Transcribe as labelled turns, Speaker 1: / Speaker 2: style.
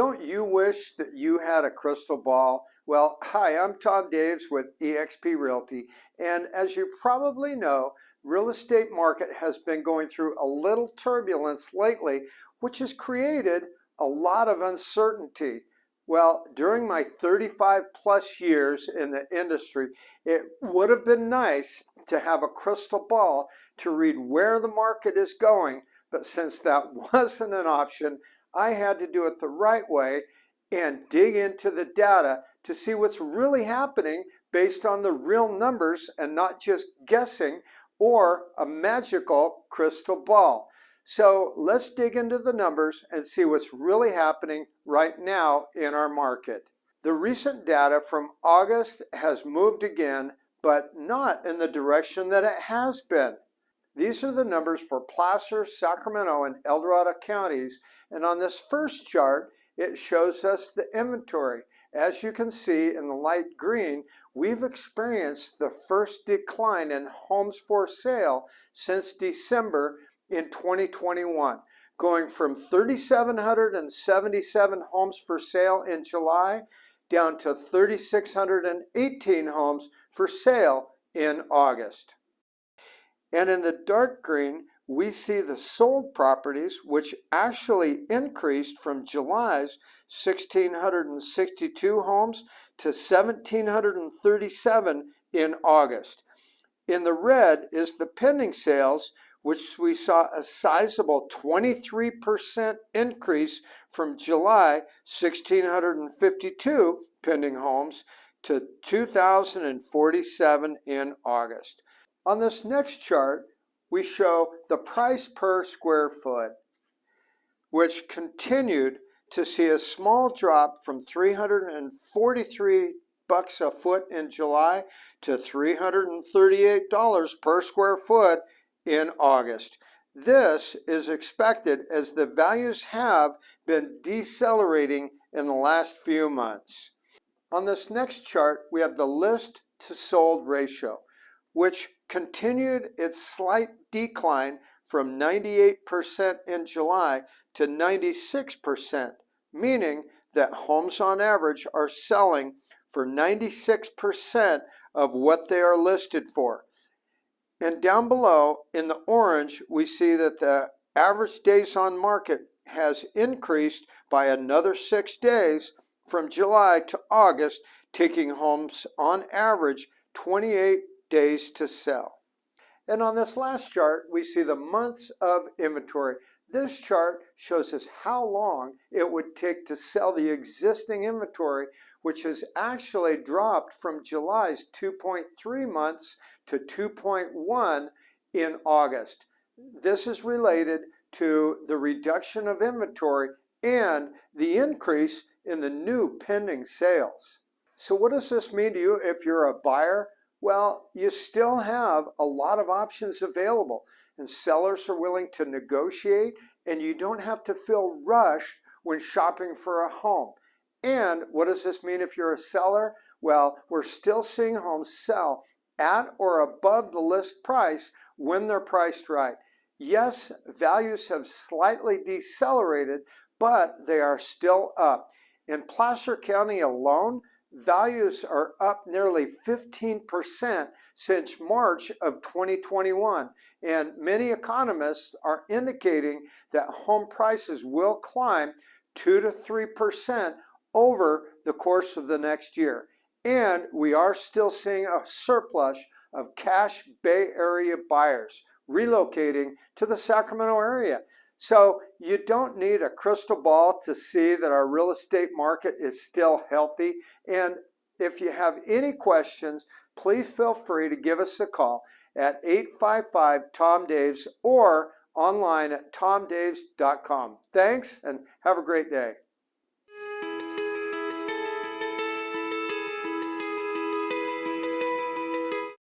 Speaker 1: Don't you wish that you had a crystal ball? Well, hi, I'm Tom Daves with eXp Realty, and as you probably know, real estate market has been going through a little turbulence lately, which has created a lot of uncertainty. Well, during my 35 plus years in the industry, it would have been nice to have a crystal ball to read where the market is going, but since that wasn't an option, I had to do it the right way and dig into the data to see what's really happening based on the real numbers and not just guessing or a magical crystal ball. So let's dig into the numbers and see what's really happening right now in our market. The recent data from August has moved again, but not in the direction that it has been. These are the numbers for Placer, Sacramento, and El Dorado counties. And on this first chart, it shows us the inventory. As you can see in the light green, we've experienced the first decline in homes for sale since December in 2021, going from 3,777 homes for sale in July down to 3,618 homes for sale in August. And in the dark green, we see the sold properties, which actually increased from July's 1,662 homes to 1,737 in August. In the red is the pending sales, which we saw a sizable 23% increase from July 1,652 pending homes to 2,047 in August. On this next chart, we show the price per square foot, which continued to see a small drop from 343 bucks a foot in July to $338 per square foot in August. This is expected as the values have been decelerating in the last few months. On this next chart, we have the list to sold ratio, which continued its slight decline from 98% in July to 96%, meaning that homes on average are selling for 96% of what they are listed for. And down below in the orange, we see that the average days on market has increased by another six days from July to August, taking homes on average 28 days to sell. And on this last chart, we see the months of inventory. This chart shows us how long it would take to sell the existing inventory, which has actually dropped from July's 2.3 months to 2.1 in August. This is related to the reduction of inventory and the increase in the new pending sales. So what does this mean to you if you're a buyer well, you still have a lot of options available and sellers are willing to negotiate and you don't have to feel rushed when shopping for a home. And what does this mean if you're a seller? Well, we're still seeing homes sell at or above the list price when they're priced right. Yes, values have slightly decelerated, but they are still up. In Placer County alone, values are up nearly 15% since March of 2021. And many economists are indicating that home prices will climb 2 to 3% over the course of the next year. And we are still seeing a surplus of cash Bay Area buyers relocating to the Sacramento area. So you don't need a crystal ball to see that our real estate market is still healthy. And if you have any questions, please feel free to give us a call at 855-TOM-DAVES or online at tomdaves.com. Thanks and have a great day.